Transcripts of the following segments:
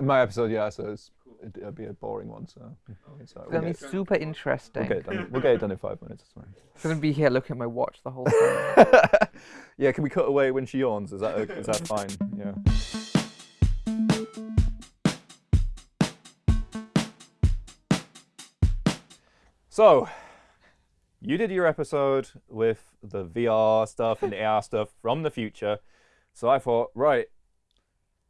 My episode, yeah, so it's, it, it'll be a boring one. So, so It's uh, we'll, gonna be super interesting. we'll get done. We'll get it done in five minutes. It's fine. I'm gonna be here looking at my watch the whole time. yeah, can we cut away when she yawns? Is that o- is that fine? Yeah. So, you did your episode with the VR stuff and the AR stuff from the future. So I thought, right,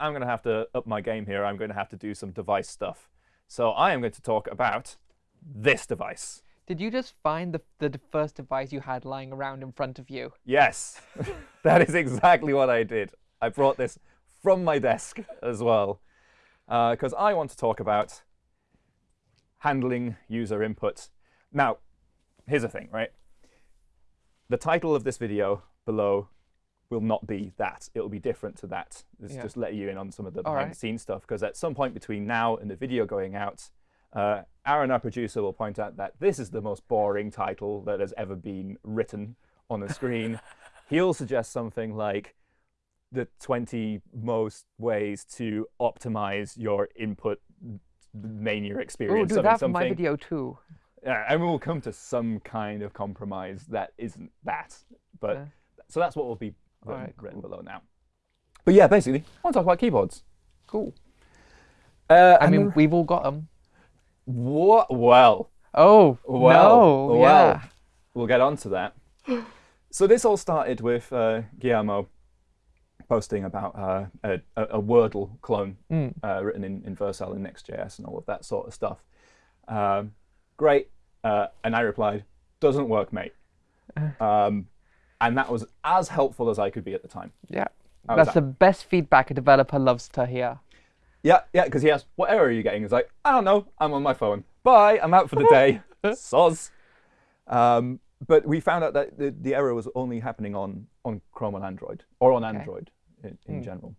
I'm going to have to up my game here. I'm going to have to do some device stuff. So I am going to talk about this device. Did you just find the the first device you had lying around in front of you? Yes, that is exactly what I did. I brought this from my desk as well, uh, because I want to talk about handling user input. Now, here's the thing, right? The title of this video below will not be that. It'll be different to that. Let's Yeah. just let you in on some of the All behind right. the scenes stuff, because at some point between now and the video going out, uh, Aaron, our producer, will point out that this is the most boring title that has ever been written on a screen. He'll suggest something like the 20 most ways to optimize your input mania experience. Oh, do something, that for my video too. Yeah, and we'll come to some kind of compromise that isn't that. But Yeah. so that's what will be written, written cool. below now. But yeah, basically, I want to talk about keyboards. Cool. Uh, I mean, we've all got them. what? Well, Oh well, no! well, yeah. we'll get on to that. so this all started with uh, Guillermo posting about uh, a, a, a Wordle clone Mm. uh, written in, in Vercel and Next.js and all of that sort of stuff. Um, great. Uh, and I replied, doesn't work, mate. Um, and that was as helpful as I could be at the time. Yeah. How That's that? the best feedback a developer loves to hear. Yeah, yeah, because he asked, what error are you getting? He's like, I don't know, I'm on my phone. Bye, I'm out for the day. Soz. Um, but we found out that the, the error was only happening on, on Chrome on Android, or on Okay. Android in, in Hmm. general.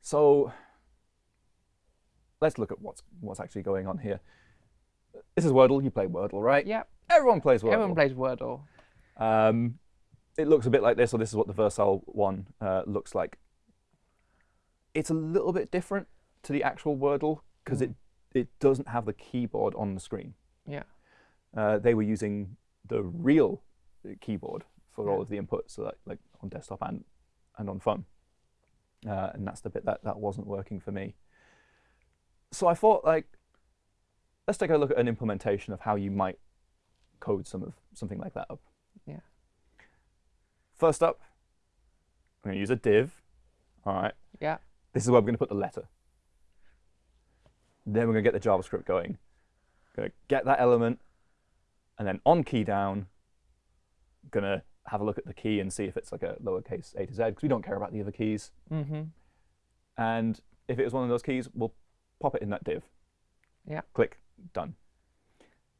So let's look at what's, what's actually going on here. This is Wordle, you play Wordle, right? Yeah. Everyone plays Wordle. Everyone plays Wordle. Um, it looks a bit like this, or this is what the Vercel one uh, looks like. It's a little bit different to the actual Wordle because it, it doesn't have the keyboard on the screen. Yeah. Uh, they were using the real keyboard for all of the inputs, so like, like on desktop and, and on phone. Uh, and that's the bit that, that wasn't working for me. So I thought, like, let's take a look at an implementation of how you might code some of something like that up. First up, I'm going to use a div. All right. Yeah. This is where we're going to put the letter. Then we're going to get the JavaScript going. Going to get that element, and then on key down, going to have a look at the key and see if it's like a lowercase a to z, because we don't care about the other keys. Mm-hmm. And if it was one of those keys, we'll pop it in that div. Yeah. Click, done.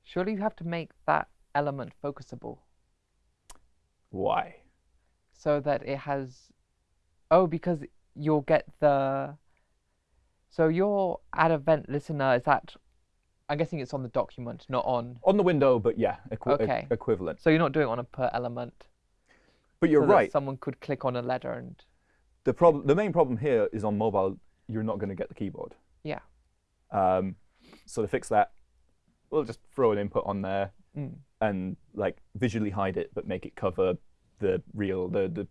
Surely you have to make that element focusable Why? So that it has. Oh, because you'll get the. So your add event listener is that. I'm guessing it's on the document, not on. On the window, but yeah, equi- Okay. equivalent. So you're not doing it on a per element. But you're so right. Someone could click on a letter and. The problem, the main problem here is on mobile, you're not going to get the keyboard. Yeah. Um, so to fix that, we'll just throw an input on there Mm. and like visually hide it, but make it cover the real, the the,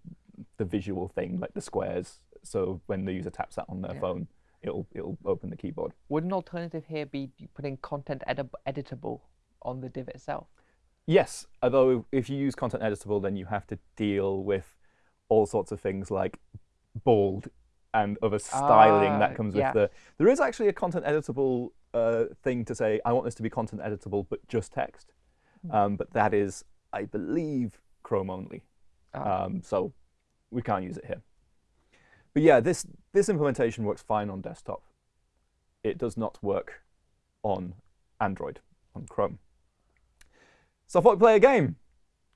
the visual thing, like the squares. So when the user taps that on their Yeah. phone, it'll it'll open the keyboard. Would an alternative here be putting content edit- editable on the div itself? Yes, although if you use content editable, then you have to deal with all sorts of things like bold and other styling Ah, that comes yeah. with the. There is actually a content editable uh, thing to say. I want this to be content editable, but just text. Hmm. Um, but that is, I believe, Chrome only. Ah. Um, so we can't use it here. But yeah, this this implementation works fine on desktop. It does not work on Android, on Chrome. So I thought we'd play a game.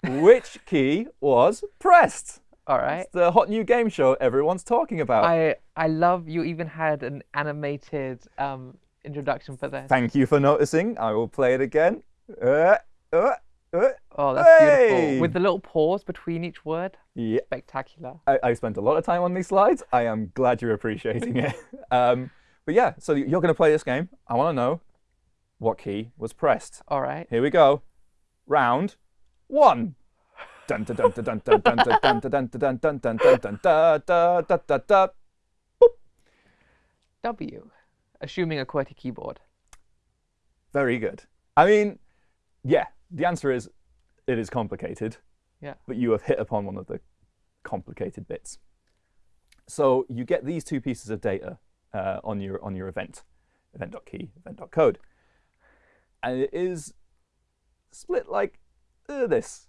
Which key was pressed? All right. It's the hot new game show everyone's talking about. I I love you even had an animated um, introduction for this. Thank you for noticing. I will play it again. Uh, uh, Uh, Oh, that's hey! beautiful. With the little pause between each word. Yeah. Spectacular. I, I spent a lot of time on these slides. I am glad you're appreciating it. Um, but yeah, so you're going to play this game. I want to know what key was pressed. All right. Here we go. Round one. W, assuming a QWERTY keyboard. Very good. I mean, yeah, the answer is it is complicated. Yeah. But you have hit upon one of the complicated bits. So you get these two pieces of data uh, on your on your event, event.key, event.code, and it is split like uh, this,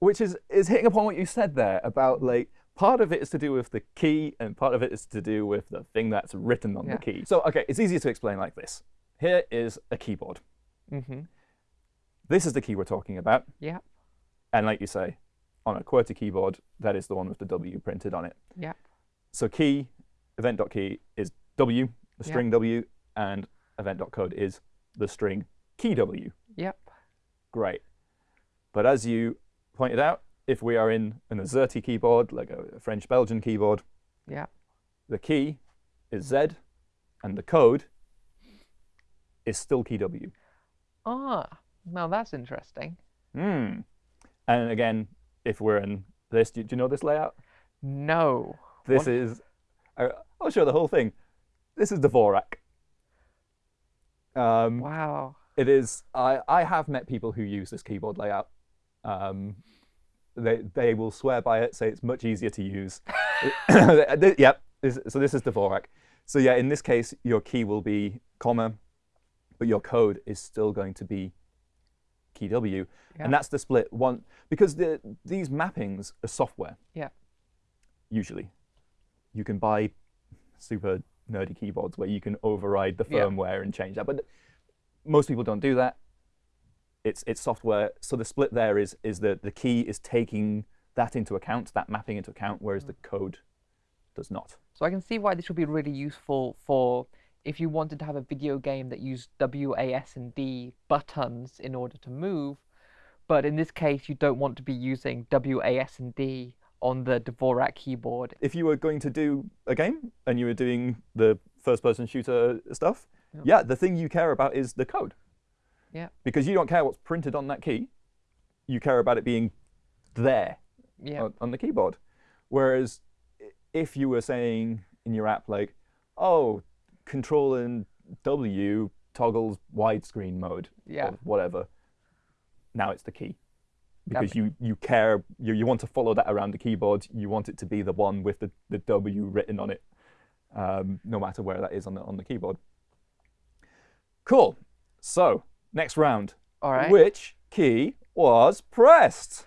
which is is hitting upon what you said there about like part of it is to do with the key and part of it is to do with the thing that's written on Yeah. the key. So okay, it's easier to explain like this. Here is a keyboard. Mm-hmm. This is the key we're talking about. Yeah. And like you say, on a QWERTY keyboard, that is the one with the W printed on it. Yeah. So key, event.key is W, the string W, and event.code is the string key W. Yep. Great. But as you pointed out, if we are in an AZERTY keyboard, like a French-Belgian keyboard, Yeah. the key is Z, and the code is still key W. Ah, now that's interesting. Hmm. And again, if we're in this, do, do you know this layout? No. This is, I- I'll show the whole thing. This is Dvorak. Um, Wow. It is, I, I have met people who use this keyboard layout. Um, they, they will swear by it, say it's much easier to use. Yep, so this is Dvorak. So yeah, in this case, your key will be comma, but your code is still going to be key W. Yeah. And that's the split one, because the, these mappings are software Yeah. usually. You can buy super nerdy keyboards where you can override the Yeah. firmware and change that, but most people don't do that. It's it's software. So the split there is is that the key is taking that into account, that mapping into account, whereas mm. the code does not. So I can see why this would be really useful for if you wanted to have a video game that used W, A, S, and D buttons in order to move. But in this case, you don't want to be using W, A, S, and D on the Dvorak keyboard. If you were going to do a game and you were doing the first-person shooter stuff, yeah, the thing you care about is the code. Yeah. Because you don't care what's printed on that key. You care about it being there Yeah. on, on the keyboard. Whereas if you were saying in your app like, oh, Control and W toggles widescreen mode Yeah. or whatever, now it's the key. Because you, you care, you, you want to follow that around the keyboard. You want it to be the one with the, the W written on it, um, no matter where that is on the, on the keyboard. Cool. So, next round. All right. Which key was pressed?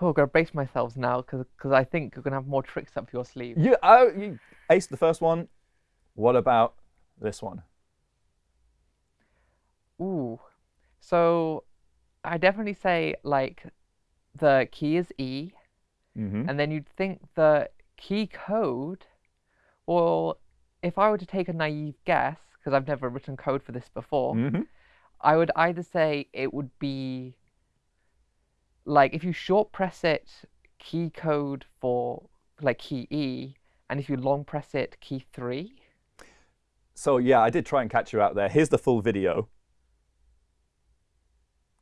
Oh, I've got to brace myself now because I think you're going to have more tricks up your sleeve. You, oh, you aced the first one. What about this one? Ooh. So I definitely say like the key is E, Mm-hmm. and then you'd think the key code, well, if I were to take a naive guess, because I've never written code for this before, Mm-hmm. I would either say it would be like if you short press it, key code for like key E, and if you long press it, key three. So yeah, I did try and catch you out there. Here's the full video.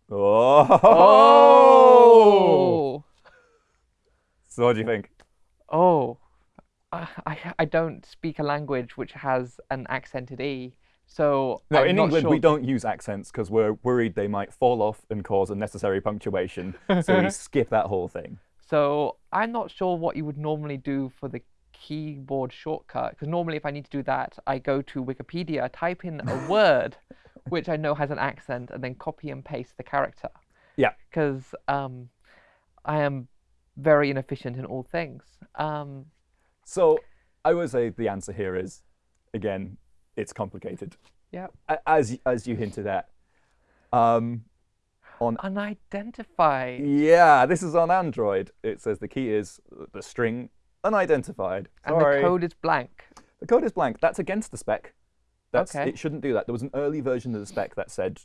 Oh! Oh! So what do you think? Oh, I, I I don't speak a language which has an accented E, so No, I'm in England sure. we don't use accents because we're worried they might fall off and cause unnecessary punctuation. so we skip that whole thing. So I'm not sure what you would normally do for the keyboard shortcut, because normally if I need to do that, I go to Wikipedia, type in a word which I know has an accent, and then copy and paste the character. Yeah. Because um, I am very inefficient in all things. Um, So I would say the answer here is, again, it's complicated. yeah. As as you hinted at. Um, on Unidentified. yeah, this is on Android. It says the key is the string unidentified. And Sorry. the code is blank. The code is blank. That's against the spec. That's, Okay. It shouldn't do that. There was an early version of the spec that said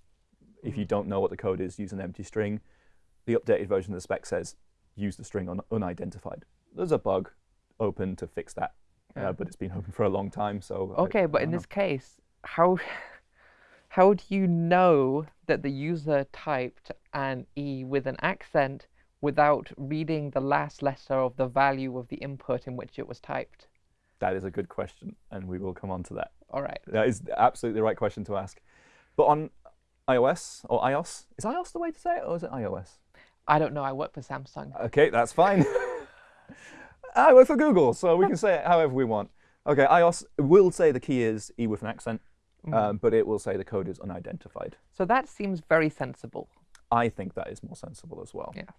If you don't know what the code is, use an empty string. The updated version of the spec says use the string un unidentified. There's a bug open to fix that, Yeah. uh, but it's been open for a long time. So I- Okay, but I in don't this case, how how do you know that the user typed an e with an accent without reading the last letter of the value of the input in which it was typed? that is a good question, and we will come on to that. All right. That is absolutely the right question to ask. But on iOS or iOS, is iOS the way to say it, or is it iOS? I don't know. I work for Samsung. Okay, that's fine. I work for Google, so we can say it however we want. Okay, iOS will say the key is E with an accent, Mm-hmm. um, but it will say the code is unidentified. So that seems very sensible. I think that is more sensible as well. Yeah.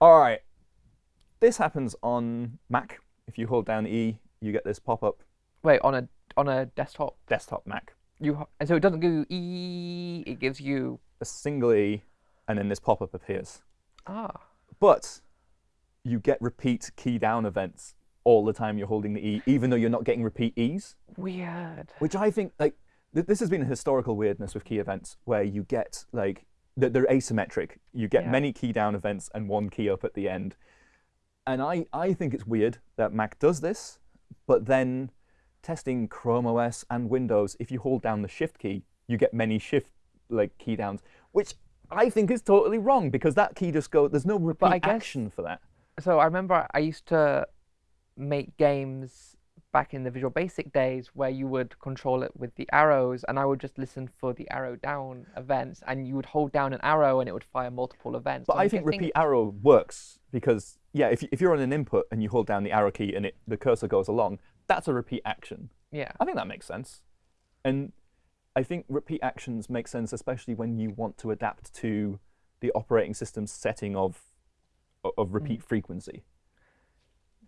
All right. This happens on Mac. If you hold down E, you get this pop-up Wait, on a on a desktop, desktop Mac. you and so it doesn't give you e. It gives you A single E, and then this pop-up appears. ah. But you get repeat key down events all the time you're holding the E, even though you're not getting repeat E's. Weird. which I think like th- this has been a historical weirdness with key events where you get like th- they're asymmetric. You get Yeah. many key down events and one key up at the end. And I, I think it's weird that Mac does this, but then testing Chrome OS and Windows, if you hold down the shift key, you get many shift like key downs, which I think is totally wrong because that key just go there's no repeat guess- action for that. So I remember I used to make games back in the Visual Basic days where you would control it with the arrows, and I would just listen for the arrow down events, and you would hold down an arrow and it would fire multiple events. But So I think guessing- repeat arrow works because yeah, if, if you're on an input and you hold down the arrow key and it the cursor goes along, that's a repeat action. Yeah. I think that makes sense. And I think repeat actions make sense especially when you want to adapt to the operating system's setting of of repeat frequency.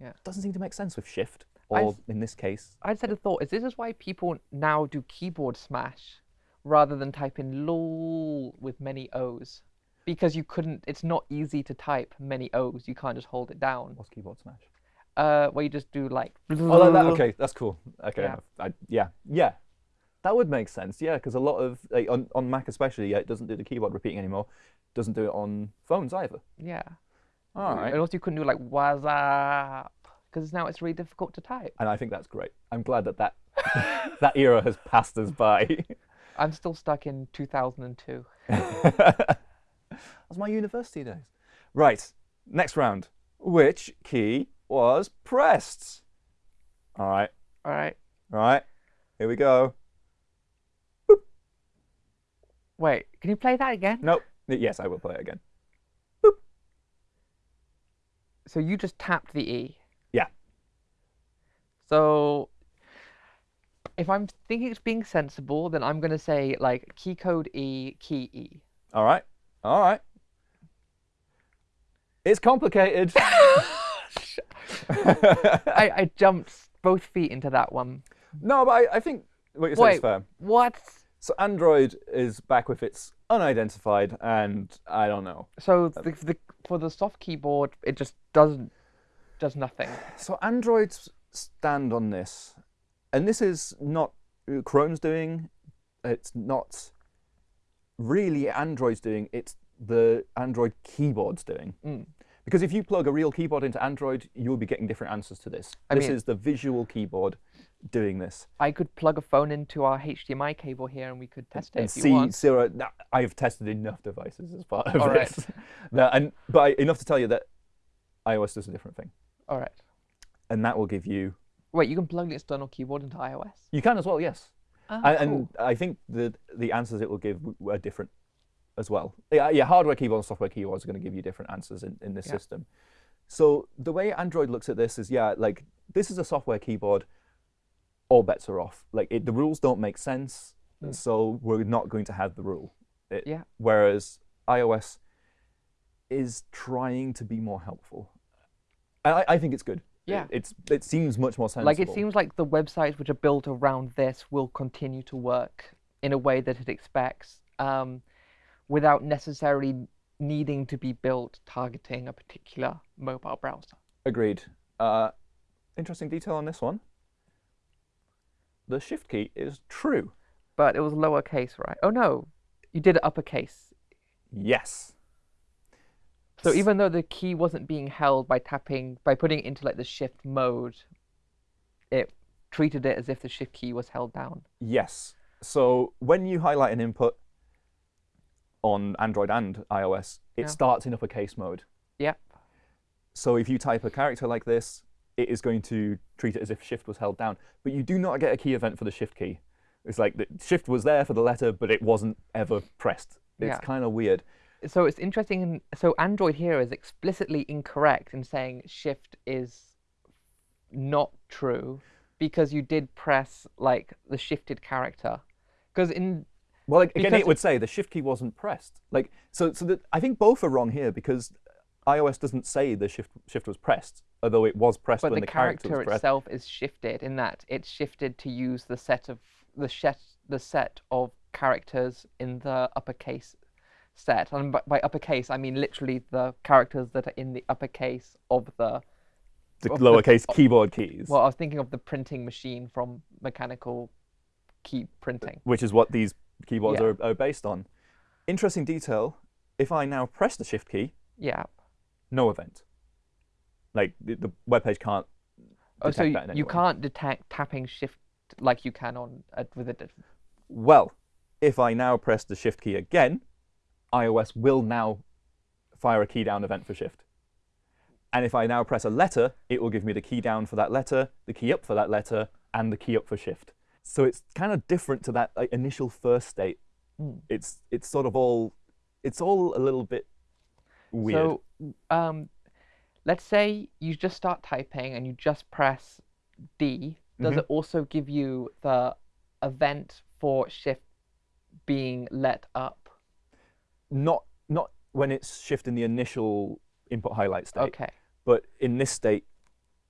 Mm. Yeah. Doesn't seem to make sense with shift or s- in this case. I just had a thought: is this is why people now do keyboard smash rather than type in lol with many O's? Because you couldn't. It's not easy to type many O's. You can't just hold it down. What's keyboard smash? Uh, where you just do like. Oh, like that. Okay, that's cool. Okay, Yeah. I, yeah, yeah, that would make sense. Yeah, because a lot of like, on on Mac especially, yeah, it doesn't do the keyboard repeating anymore. Doesn't do it on phones either. Yeah. All right, And also, you couldn't do like up because now it's really difficult to type. and I think that's great. I'm glad that that that era has passed us by. I'm still stuck in 2002. That's my university days. Right, next round. Which key was pressed? All right, All right. all right. Here we go. Wait, can you play that again? Nope. Yes, I will play it again. So you just tapped the E. So if I'm thinking it's being sensible, then I'm going to say like key code E, key E. All right. All right. It's complicated. I, I jumped both feet into that one. no, but I, I think what you said is Wait, fair. what? So Android is back with its unidentified, and I don't know. So the, the, for the soft keyboard, it just doesn't does nothing. So Android's stand on this, and this is not Chrome's doing. It's not really Android's doing. It's the Android keyboard's doing. Mm. Because if you plug a real keyboard into Android, you'll be getting different answers to this. I this mean- is the visual keyboard doing this. I could plug a phone into our HDMI cable here, and we could test it and if you see want. zero. now, I've tested enough devices as part of All right. this, that, and but I, enough to tell you that iOS does a different thing, All right. And that will give you. Wait, you can plug the external keyboard into iOS. You can as well, yes. Ah, and, cool. I think the the answers it will give are different as well. Yeah, yeah hardware keyboard and software keyboards are going to give you different answers in, in this Yeah. system. So the way Android looks at this is, yeah, like this is a software keyboard. All bets are off. Like it, the rules don't make sense, Mm. so we're not going to have the rule. It- Yeah. Whereas iOS is trying to be more helpful. I, I think it's good. It- Yeah. it's it seems much more sensible. Like it seems like the websites which are built around this will continue to work in a way that it expects, um, without necessarily needing to be built targeting a particular mobile browser. Agreed. Uh, interesting detail on this one. The shift key is true. But it was lowercase, right? Oh no, You did it uppercase. Yes. So even though the key wasn't being held by tapping, by putting it into like the shift mode, it treated it as if the shift key was held down. Yes. So when you highlight an input on Android and iOS, it Yeah. starts in uppercase mode. Yep. So if you type a character like this, it is going to treat it as if shift was held down. But you do not get a key event for the shift key. It's like the shift was there for the letter, but it wasn't ever pressed. It's Yeah. kind of weird. So it's interesting. in- So Android here is explicitly incorrect in saying shift is not true because you did press like the shifted character. Because in Well, like, again, it would say the shift key wasn't pressed. Like, so, so that I think both are wrong here because iOS doesn't say the shift shift was pressed, although it was pressed but when the, the, character, character was pressed. itself is shifted in that it's shifted to use the set of the set the set of characters in the uppercase set and by, by uppercase i mean literally the characters that are in the uppercase of the the of the- lowercase keyboard keys, well i was thinking of the printing machine from mechanical key printing which is what these keyboards Yeah. are, are based on. Interesting detail. If I now press the shift key, yeah no event. Like the, the web page can't. oh so detect you, you can't detect tapping shift like you can on uh, with a Well, if I now press the shift key again, iOS will now fire a key down event for shift. And if I now press a letter, it will give me the key down for that letter, the key up for that letter, and the key up for shift. So it's kind of different to that like, initial first state. Mm. It's it's sort of all it's all a little bit weird. So, um, let's say you just start typing and you just press D. Does Mhm. it also give you the event for shift being let up? Not not when it's shifting the initial input highlight state, Okay. but in this state,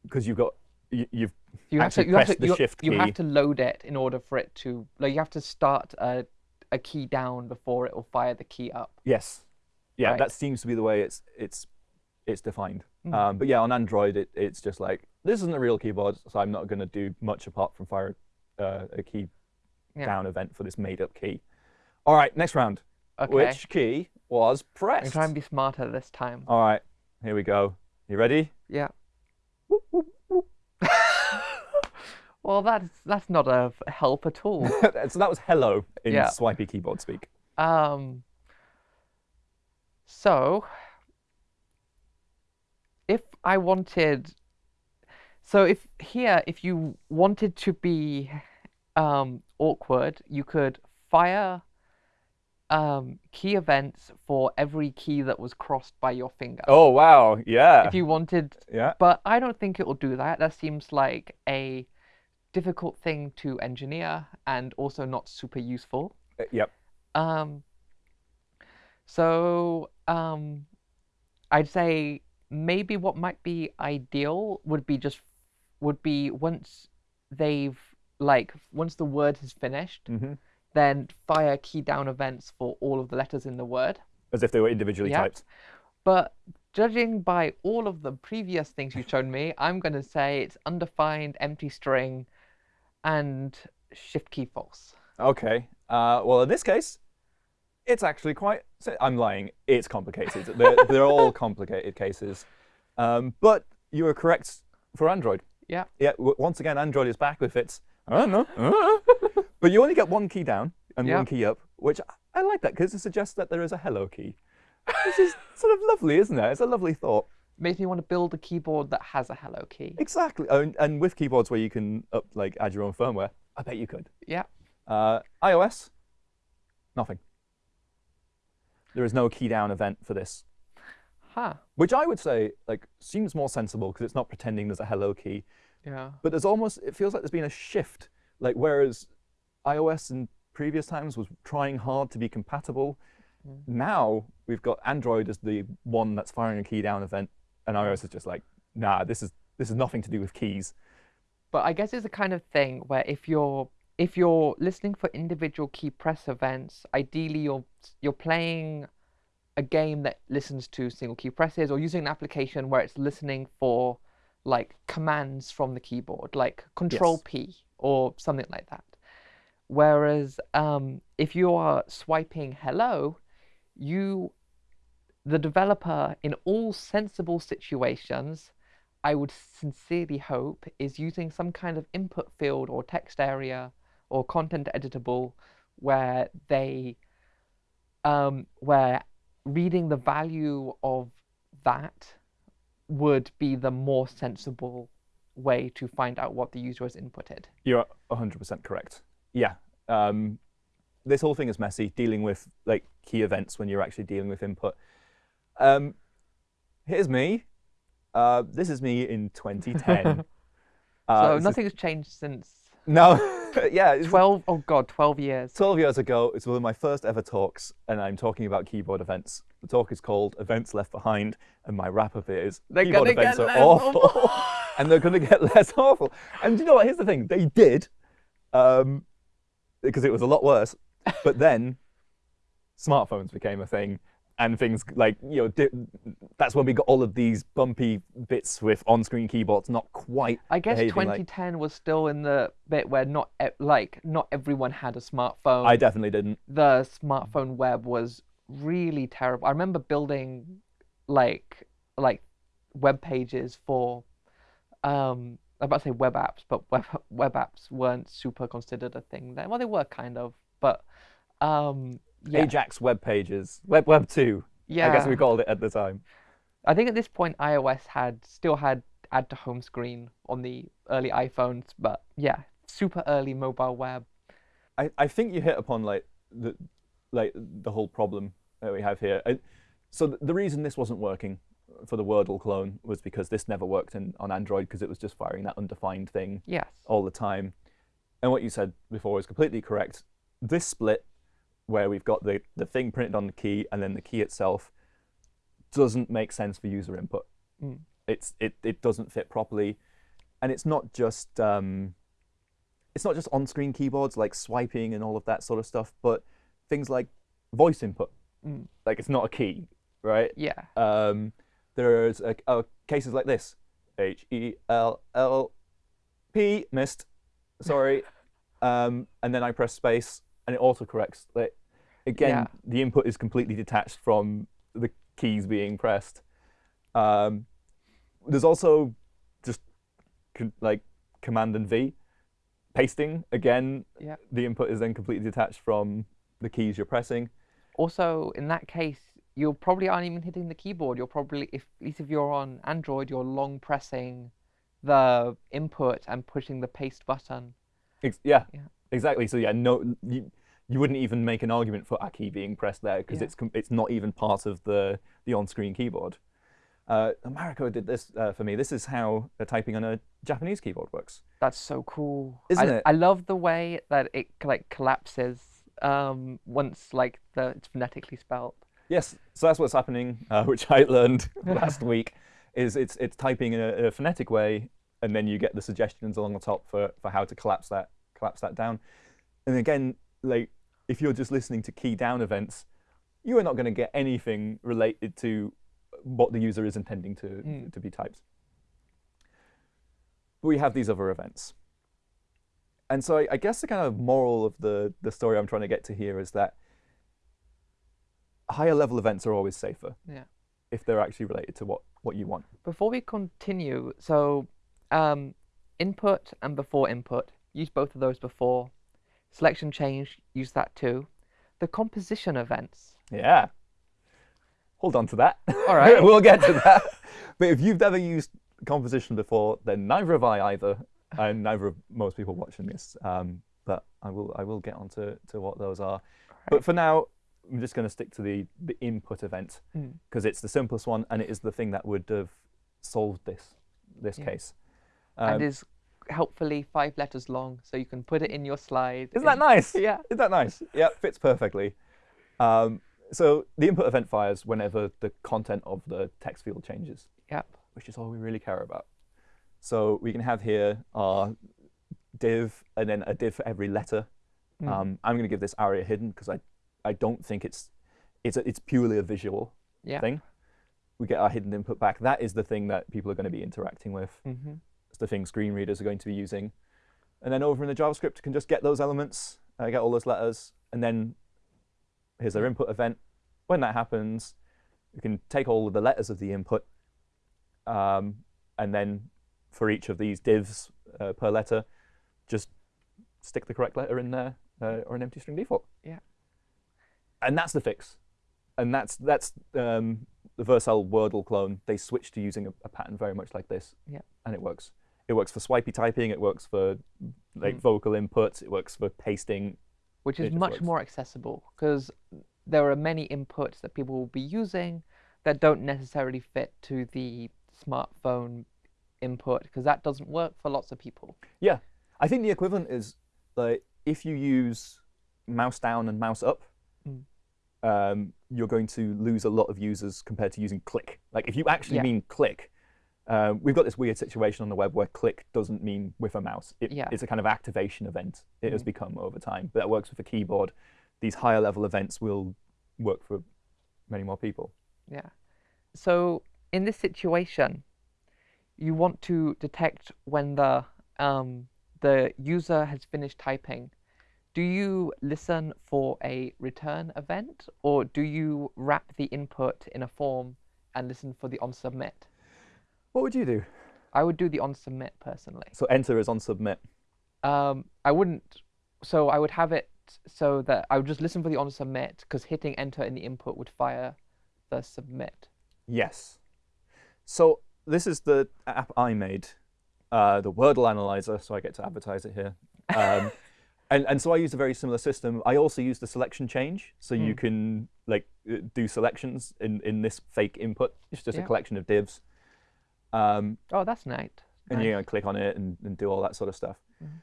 because you've got you, you've You have to you have to the you, you have to load it in order for it to like you have to start a a key down before it will fire the key up. Yes. Yeah, Right. that seems to be the way it's it's it's defined. Mm. Um, but yeah, on Android, it, it's just like this isn't a real keyboard, so I'm not going to do much apart from fire uh, a key Yeah. down event for this made-up key. All right, next round. Okay. Which key was pressed? I'm trying to be smarter this time. All right, here we go. You ready? Yeah. well, that's that's not a help at all. so that was hello in Yeah. swipey keyboard speak. Um, so, if I wanted, so if here, if you wanted to be um, awkward, you could fire um, key events for every key that was crossed by your finger. Oh wow, yeah, If you wanted, yeah. but I don't think it will do that. That seems like a difficult thing to engineer and also not super useful. Uh, Yep. Um, so um, I'd say maybe what might be ideal would be just would be once they've like once the word has finished, hmm then fire key down events for all of the letters in the word. As if they were individually Yeah. typed. But judging by all of the previous things you've shown me, I'm going to say it's undefined, empty string, and shift key false. Okay. Uh, well, in this case, it's actually quite. I'm lying. It's complicated. they're, they're all complicated cases. Um, but you were correct for Android. Yeah. Yeah. Once again, Android is back with its. I don't know. But you only get one key down and one key up, which I- I like that because it suggests that there is a hello key. This is sort of lovely, isn't it? It's a lovely thought. Makes me want to build a keyboard that has a hello key. Exactly. Oh, and, and with keyboards where you can up like add your own firmware, I bet you could. Yeah. Uh, iOS, nothing. There is no key down event for this, Huh. which I would say like seems more sensible because it's not pretending there's a hello key. Yeah. But there's almost it feels like there's been a shift. Like whereas iOS in previous times was trying hard to be compatible, Mm. now we've got Android as the one that's firing a key down event, and iOS is just like, nah, this is this is nothing to do with keys. But I guess it's the kind of thing where if you're if you're listening for individual key press events, ideally you're you're playing a game that listens to single key presses or using an application where it's listening for like commands from the keyboard, like control Yes. P or something like that. Whereas um, if you are swiping hello, you, the developer, in all sensible situations, I would sincerely hope, is using some kind of input field or text area or content editable where they, um, where reading the value of that would be the more sensible way to find out what the user has inputted. You're 100% correct. Yeah. Um, this whole thing is messy, dealing with like key events when you're actually dealing with input. Um, here's me. Uh, this is me in 2010. uh, so this is- nothing has changed since no, yeah. it's 12, oh god, 12 years. 12 years ago, it's one of my first ever talks, and I'm talking about keyboard events. The talk is called Events Left Behind, and my wrap up is They're keyboard events are awful. and they're going to get less awful. And you know what? Here's the thing they did, um, because it was a lot worse. But then smartphones became a thing. And things like, you know, that's when we got all of these bumpy bits with on screen keyboards not quite I guess behaving like- 2010 was still in the bit where not e- like not everyone had a smartphone. I definitely didn't. the smartphone web was really terrible. I remember building like like web pages for um I'm about to say web apps, but web web apps weren't super considered a thing then. Well, they were kind of, but um yeah, Ajax web pages, Web Web 2, yeah. I guess we called it at the time. I think at this point iOS had still had add to home screen on the early iPhones, but yeah, super early mobile web. I, I think you hit upon like the like the whole problem that we have here. I, so th- the reason this wasn't working for the Wordle clone was because this never worked in, on Android because it was just firing that undefined thing Yes. all the time. And what you said before is completely correct. This split, where we've got the, the thing printed on the key and then the key itself, doesn't make sense for user input. Mm. It's it, it doesn't fit properly, and it's not just um, it's not just on-screen keyboards like swiping and all of that sort of stuff, but things like voice input. Mm. Like it's not a key, right? Yeah. Um, there's uh, uh, cases like this: H E L L P missed. Sorry, um, and then I press space, and it autocorrects. Like, again, Yeah. the input is completely detached from the keys being pressed. Um, there's also just like Command and V pasting. Again, Yeah. the input is then completely detached from the keys you're pressing. Also, in that case, you probably aren't even hitting the keyboard. You're probably, if at least if you're on Android, you're long pressing the input and pushing the paste button. Ex- yeah, Yeah. exactly. So yeah, no, you, you wouldn't even make an argument for a key being pressed there because Yeah. it's it's not even part of the the on-screen keyboard. Uh, Mariko did this uh, for me. This is how uh, typing on a Japanese keyboard works. That's so cool. Isn't I, it? I love the way that it like collapses um, once like the it's phonetically spelled. Yes, so that's what's happening, uh, which I learned last week. Is it's it's typing in a, in a phonetic way, and then you get the suggestions along the top for, for how to collapse that collapse that down. And again, like if you're just listening to key down events, you are not going to get anything related to what the user is intending to Mm. to be typed. But we have these other events. And so I, I guess the kind of moral of the, the story I'm trying to get to here is that higher level events are always safer Yeah. if they're actually related to what, what you want. Before we continue, so um, input and before input, use both of those before. Selection change, use that too. The composition events. Yeah. Hold on to that. All right. we'll get to that. But if you've never used composition before, then neither have I either, and neither have most people watching this. Um, but I will I will get onto to what those are. But for now, I'm just going to stick to the the input event Mm. because it's the simplest one and it is the thing that would have solved this this Yeah. case. and Um, is helpfully five letters long, so you can put it in your slide. Isn't that nice? Yeah. Isn't that nice? Yeah, fits perfectly. Um, so the input event fires whenever the content of the text field changes, Yep. which is all we really care about. So we can have here our div and then a div for every letter. Mm. Um, I'm going to give this aria hidden because I, I don't think it's it's a, it's purely a visual Yeah. thing. We get our hidden input back. That is the thing that people are going to be interacting with. hmm It's the thing screen readers are going to be using. And then over in the JavaScript, you can just get those elements I get all those letters, and then here's their input event. When that happens, you can take all of the letters of the input, um, and then for each of these divs uh, per letter, just stick the correct letter in there uh, or an empty string default. Yeah. And that's the fix. And that's that's um, the Vercel Wordle clone. They switched to using a, a, pattern very much like this. Yeah. And it works. It works for swipey typing. It works for like Mm. vocal inputs. It works for pasting. which is much works. more accessible because there are many inputs that people will be using that don't necessarily fit to the smartphone input because that doesn't work for lots of people. Yeah. I think the equivalent is like if you use mouse down and mouse up, Mm. Um, you're going to lose a lot of users compared to using click. Like if you actually Yeah. mean click, uh, we've got this weird situation on the web where click doesn't mean with a mouse. It, Yeah. It's a kind of activation event. It has Mm. become over time, but that works with a keyboard. These higher level events will work for many more people. Yeah. So in this situation, you want to detect when the um, the user has finished typing. Do you listen for a return event, or do you wrap the input in a form and listen for the on submit? What would you do? I would do the on submit personally. So enter is on submit. Um, I wouldn't. So I would have it so that I would just listen for the on submit because hitting enter in the input would fire the submit. Yes. So this is the app I made, uh, the Wordle Analyzer, so I get to advertise it here. Um, and, and so I used a very similar system. I also used the selection change, so you Mm. can like uh, do selections in, in this fake input. It's just a collection of divs. Um, Oh, that's nice. and you know, click on it and, and do all that sort of stuff. Mhm.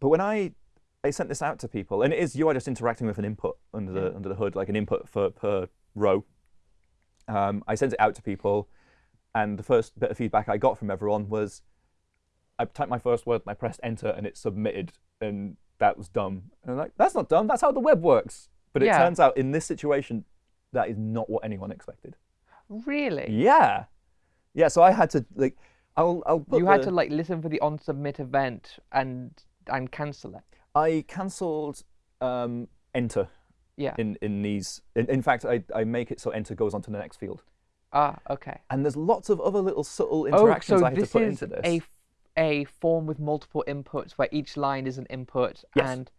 But when I I sent this out to people, and it is you are just interacting with an input under the Yeah. under the hood, like an input for per row. Um, I sent it out to people, and the first bit of feedback I got from everyone was, I typed my first word and I pressed enter, and it submitted, and that was dumb. And I'm like, that's not dumb. That's how the web works. But it Yeah. turns out in this situation, that is not what anyone expected. Really? Yeah, yeah. So I had to like, I'll I'll put You had the- to like listen for the on submit event and and cancel it. I cancelled um, enter Yeah. in, in these. In, in fact, I, I make it so enter goes on to the next field. Ah, okay. And there's lots of other little subtle Oh, interactions so I have to put into this. a a form with multiple inputs where each line is an input Yes. and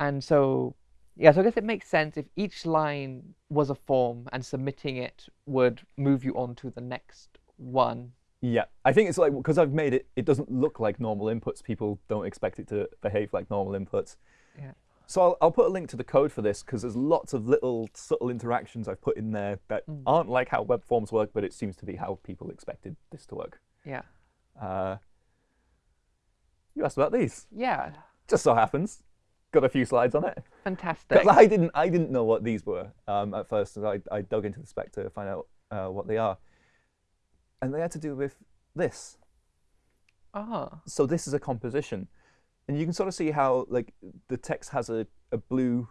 and so yeah, so I guess it makes sense if each line was a form and submitting it would move you on to the next one. Yeah, I think it's like because I've made it, it doesn't look like normal inputs. People don't expect it to behave like normal inputs. Yeah. So I'll, I'll put a link to the code for this because there's lots of little subtle interactions I've put in there that Mm. aren't like how web forms work, but it seems to be how people expected this to work. Yeah. Uh, you asked about these. Yeah. Just so happens, got a few slides on it. Fantastic. I didn't, I didn't know what these were um, at first. and I, I dug into the spec to find out uh, what they are, and they had to do with this. Ah. So this is a composition, and you can sort of see how like the text has a, a blue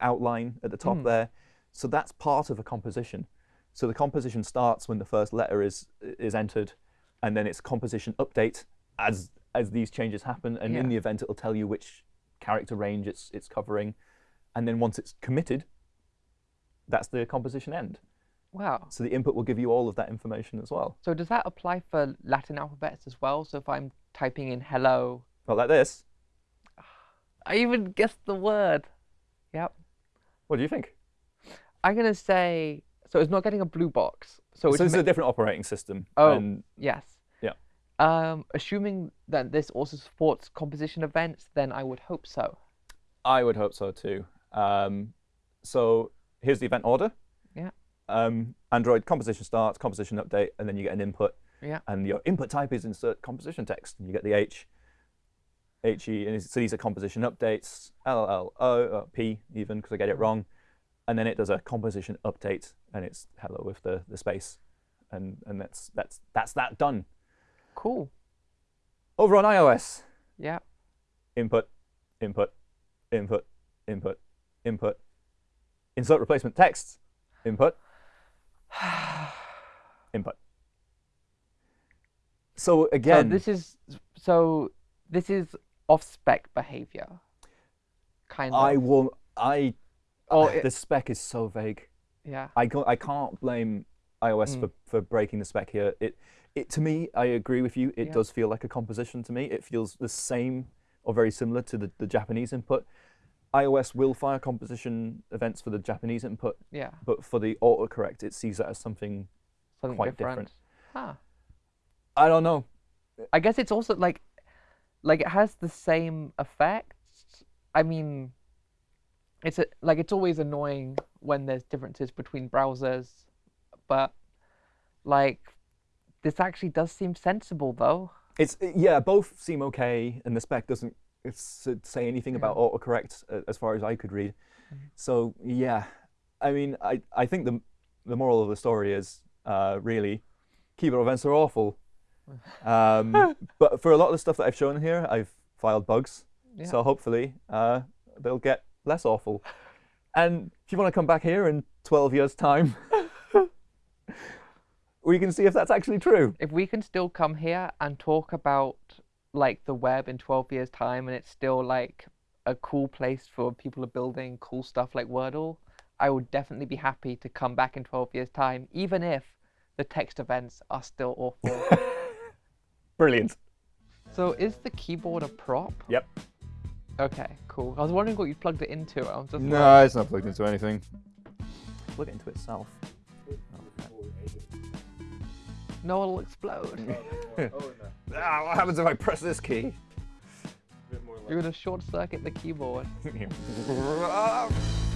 outline at the top Mm. there. So that's part of a composition. So the composition starts when the first letter is is entered, and then it's composition update as as these changes happen. And in the event, it'll tell you which character range it's it's covering, and then once it's committed, that's the composition end. Wow. So the input will give you all of that information as well. So does that apply for Latin alphabets as well? So if I'm typing in hello, Well, like this. I even guessed the word. Yep. What do you think? I'm gonna say so. It's not getting a blue box. So So it's this is a different operating system. Oh. yes. Um, assuming that this also supports composition events, then I would hope so. I would hope so too. Um, so here's the event order. Yeah. Um, Android composition starts, composition update, and then you get an input. Yeah. And your input type is insert composition text, and you get the H, HE, and so these are composition updates, LL, O, uh, P even because I get it wrong, and then it does a composition update, and it's hello with the, the space, and and that's that's that's that done. Cool. Over on iOS, Yeah. input, input, input, input, input, insert replacement text, input, input. So again, So this is so this is off spec behavior. kind of. I will. I. Oh, it- the spec is so vague. yeah. I can't, I can't blame iOS Mm. for, for breaking the spec here. It, it to me, I agree with you. It Yeah. does feel like a composition to me. It feels the same or very similar to the, the Japanese input. iOS will fire composition events for the Japanese input, Yeah. but for the autocorrect, it sees that as something. Something quite different. different. Huh. I don't know. I guess it's also like, like it has the same effects. I mean, it's a, like it's always annoying when there's differences between browsers, but like this actually does seem sensible though. It's yeah, both seem okay, and the spec doesn't say anything about Yeah. autocorrect uh, as far as I could read. So yeah, I mean, I, I think the the moral of the story is uh, really keyboard events are awful. Um, but for a lot of the stuff that I've shown here, I've filed bugs. Yeah. So hopefully uh, they'll get less awful. And if you want to come back here in 12 years' time, we can see if that's actually true. if we can still come here and talk about like the web in 12 years time and it's still like a cool place for people are building cool stuff like wordle i would definitely be happy to come back in 12 years time even if the text events are still awful Brilliant. so is the keyboard a prop Yep. okay cool i was wondering what you plugged it into i was just like, No, it's not plugged into anything. Plug it into itself. No it'll explode Ah, what happens if I press this key? you're gonna short circuit the keyboard.